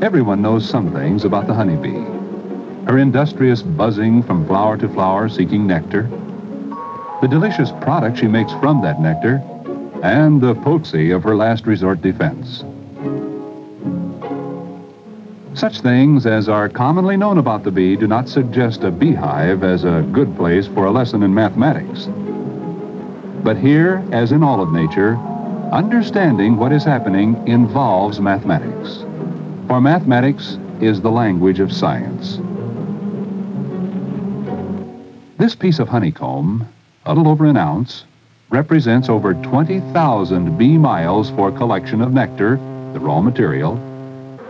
Everyone knows some things about the honeybee. Her industrious buzzing from flower to flower seeking nectar, the delicious product she makes from that nectar, and the potency of her last resort defense. Such things as are commonly known about the bee do not suggest a beehive as a good place for a lesson in mathematics. But here, as in all of nature, understanding what is happening involves mathematics. For mathematics is the language of science. This piece of honeycomb, a little over an ounce, represents over 20,000 bee miles for collection of nectar, the raw material,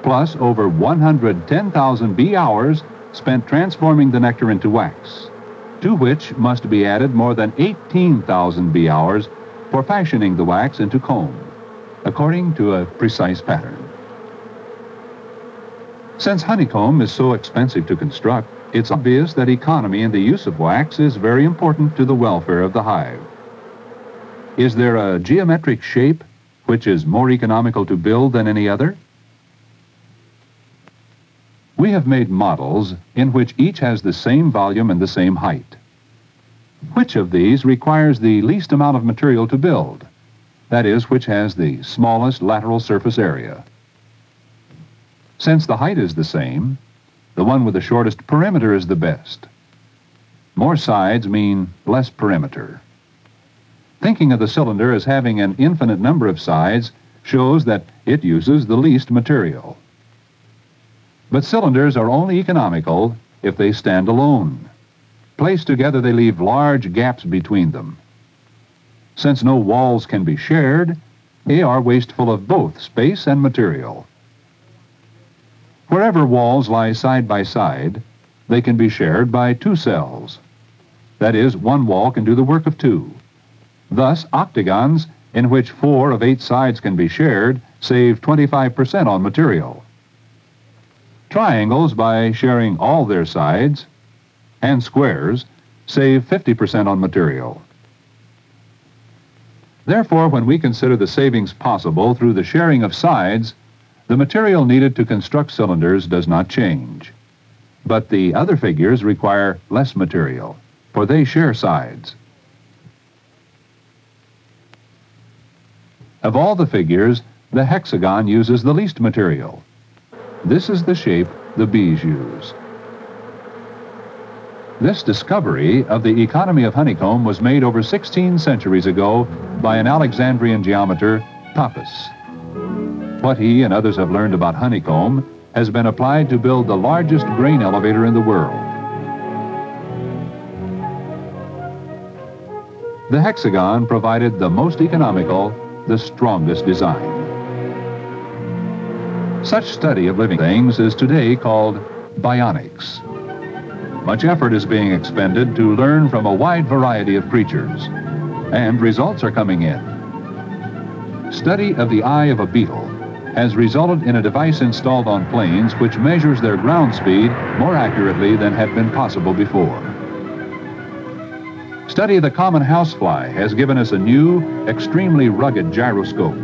plus over 110,000 bee hours spent transforming the nectar into wax to which must be added more than 18,000 bee hours for fashioning the wax into comb, according to a precise pattern. Since honeycomb is so expensive to construct, it's obvious that economy in the use of wax is very important to the welfare of the hive. Is there a geometric shape which is more economical to build than any other? We have made models in which each has the same volume and the same height. Which of these requires the least amount of material to build? That is, which has the smallest lateral surface area. Since the height is the same, the one with the shortest perimeter is the best. More sides mean less perimeter. Thinking of the cylinder as having an infinite number of sides shows that it uses the least material. But cylinders are only economical if they stand alone. Placed together, they leave large gaps between them. Since no walls can be shared, they are wasteful of both space and material. Wherever walls lie side by side, they can be shared by two cells. That is, one wall can do the work of two. Thus, octagons, in which four of eight sides can be shared, save 25% on material. Triangles, by sharing all their sides, and squares, save 50% on material. Therefore, when we consider the savings possible through the sharing of sides, the material needed to construct cylinders does not change. But the other figures require less material, for they share sides. Of all the figures, the hexagon uses the least material. This is the shape the bees use. This discovery of the economy of honeycomb was made over 16 centuries ago by an Alexandrian geometer, Pappus. What he and others have learned about honeycomb has been applied to build the largest grain elevator in the world. The hexagon provided the most economical, the strongest design. Such study of living things is today called bionics. Much effort is being expended to learn from a wide variety of creatures, and results are coming in. Study of the eye of a beetle has resulted in a device installed on planes which measures their ground speed more accurately than had been possible before. Study of the common housefly has given us a new, extremely rugged gyroscope.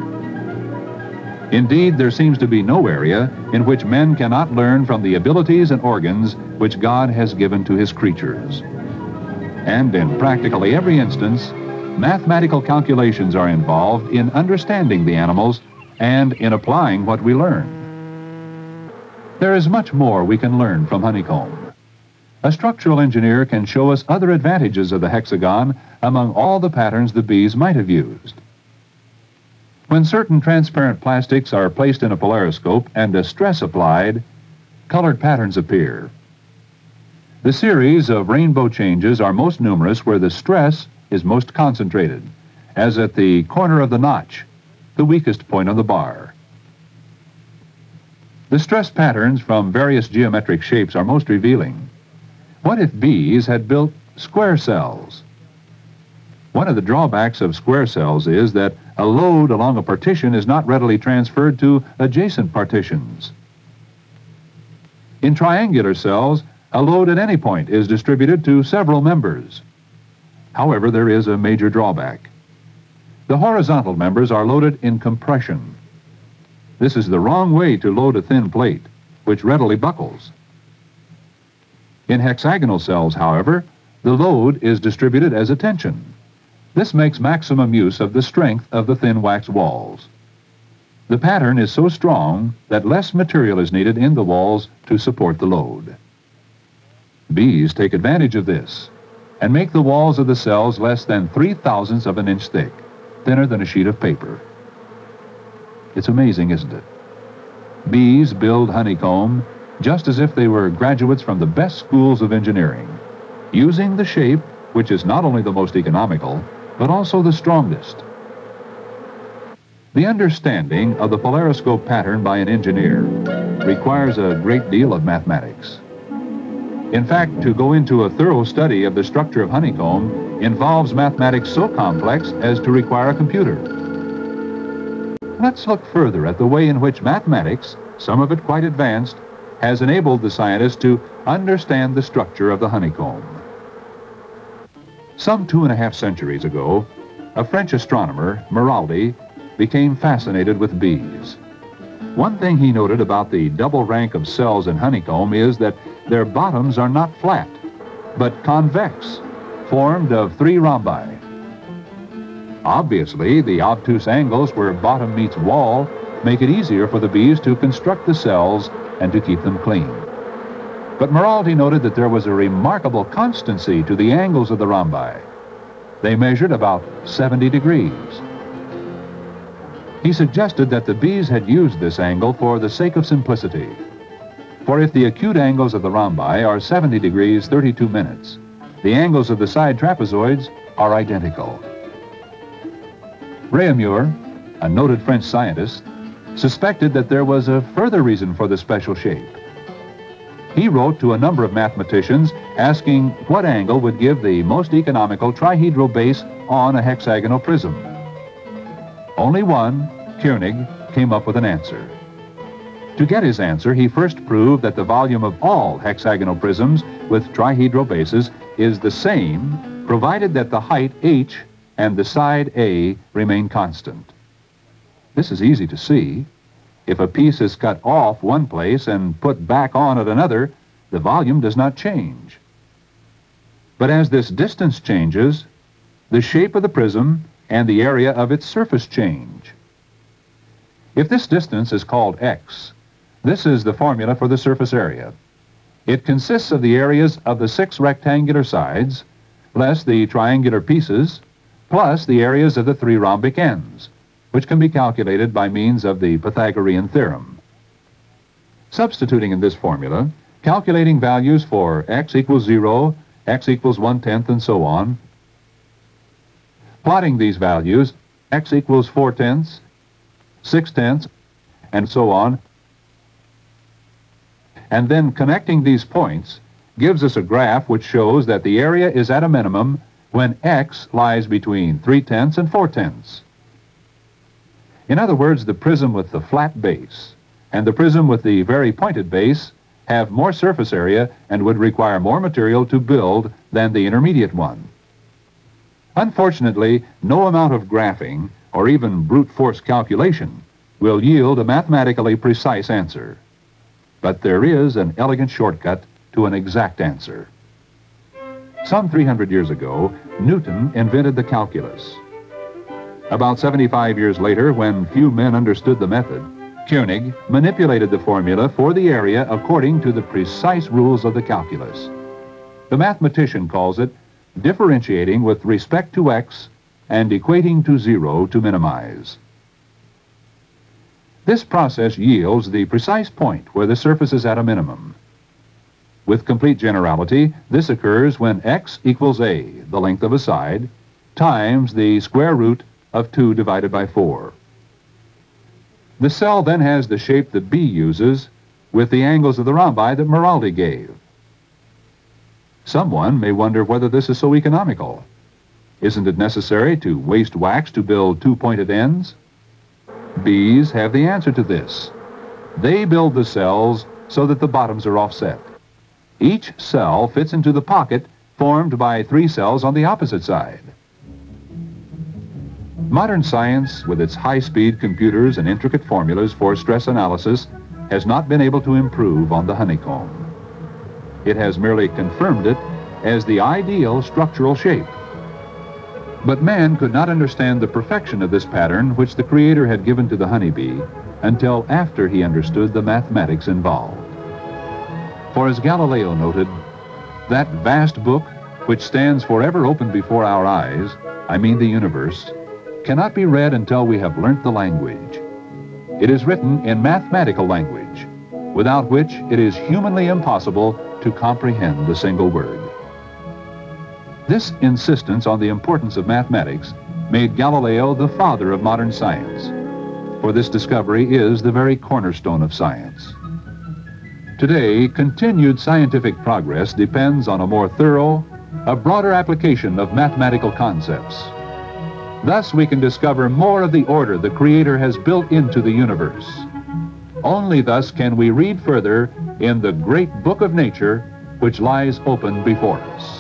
Indeed, there seems to be no area in which men cannot learn from the abilities and organs which God has given to his creatures. And in practically every instance, mathematical calculations are involved in understanding the animals and in applying what we learn. There is much more we can learn from honeycomb. A structural engineer can show us other advantages of the hexagon among all the patterns the bees might have used. When certain transparent plastics are placed in a polariscope and a stress applied, colored patterns appear. The series of rainbow changes are most numerous where the stress is most concentrated, as at the corner of the notch, the weakest point on the bar. The stress patterns from various geometric shapes are most revealing. What if bees had built square cells? One of the drawbacks of square cells is that a load along a partition is not readily transferred to adjacent partitions. In triangular cells, a load at any point is distributed to several members. However, there is a major drawback. The horizontal members are loaded in compression. This is the wrong way to load a thin plate, which readily buckles. In hexagonal cells, however, the load is distributed as a tension. This makes maximum use of the strength of the thin wax walls. The pattern is so strong that less material is needed in the walls to support the load. Bees take advantage of this and make the walls of the cells less than three thousandths of an inch thick, thinner than a sheet of paper. It's amazing, isn't it? Bees build honeycomb just as if they were graduates from the best schools of engineering, using the shape which is not only the most economical, but also the strongest. The understanding of the polariscope pattern by an engineer requires a great deal of mathematics. In fact, to go into a thorough study of the structure of honeycomb involves mathematics so complex as to require a computer. Let's look further at the way in which mathematics, some of it quite advanced, has enabled the scientists to understand the structure of the honeycomb. Some two and a half centuries ago, a French astronomer, Maraldi, became fascinated with bees. One thing he noted about the double rank of cells in honeycomb is that their bottoms are not flat, but convex, formed of three rhombi. Obviously, the obtuse angles where bottom meets wall make it easier for the bees to construct the cells and to keep them clean. But Maraldi noted that there was a remarkable constancy to the angles of the rhombi. They measured about 70 degrees. He suggested that the bees had used this angle for the sake of simplicity. For if the acute angles of the rhombi are 70 degrees 32 minutes, the angles of the side trapezoids are identical. Réaumur, a noted French scientist, suspected that there was a further reason for the special shape. He wrote to a number of mathematicians asking what angle would give the most economical trihedral base on a hexagonal prism. Only one, Koenig, came up with an answer. To get his answer, he first proved that the volume of all hexagonal prisms with trihedral bases is the same, provided that the height h and the side a remain constant. This is easy to see. If a piece is cut off one place and put back on at another, the volume does not change. But as this distance changes, the shape of the prism and the area of its surface change. If this distance is called x, this is the formula for the surface area. It consists of the areas of the six rectangular sides, less the triangular pieces, plus the areas of the three rhombic ends which can be calculated by means of the Pythagorean theorem. Substituting in this formula, calculating values for x equals 0, x equals 1 tenth, and so on, plotting these values, x equals 4 tenths, 6 tenths, and so on, and then connecting these points gives us a graph which shows that the area is at a minimum when x lies between 3 tenths and 4 tenths. In other words, the prism with the flat base and the prism with the very pointed base have more surface area and would require more material to build than the intermediate one. Unfortunately, no amount of graphing or even brute force calculation will yield a mathematically precise answer. But there is an elegant shortcut to an exact answer. Some 300 years ago, Newton invented the calculus. About 75 years later, when few men understood the method, Koenig manipulated the formula for the area according to the precise rules of the calculus. The mathematician calls it differentiating with respect to x and equating to zero to minimize. This process yields the precise point where the surface is at a minimum. With complete generality, this occurs when x equals a, the length of a side, times the square root of 2 divided by 4. The cell then has the shape that bee uses with the angles of the rhombi that Maraldi gave. Someone may wonder whether this is so economical. Isn't it necessary to waste wax to build two-pointed ends? Bees have the answer to this. They build the cells so that the bottoms are offset. Each cell fits into the pocket formed by three cells on the opposite side. Modern science, with its high-speed computers and intricate formulas for stress analysis, has not been able to improve on the honeycomb. It has merely confirmed it as the ideal structural shape. But man could not understand the perfection of this pattern which the Creator had given to the honeybee until after he understood the mathematics involved. For as Galileo noted, that vast book which stands forever open before our eyes, I mean the universe, cannot be read until we have learnt the language. It is written in mathematical language, without which it is humanly impossible to comprehend the single word. This insistence on the importance of mathematics made Galileo the father of modern science, for this discovery is the very cornerstone of science. Today, continued scientific progress depends on a more thorough, a broader application of mathematical concepts. Thus, we can discover more of the order the Creator has built into the universe. Only thus can we read further in the great book of nature which lies open before us.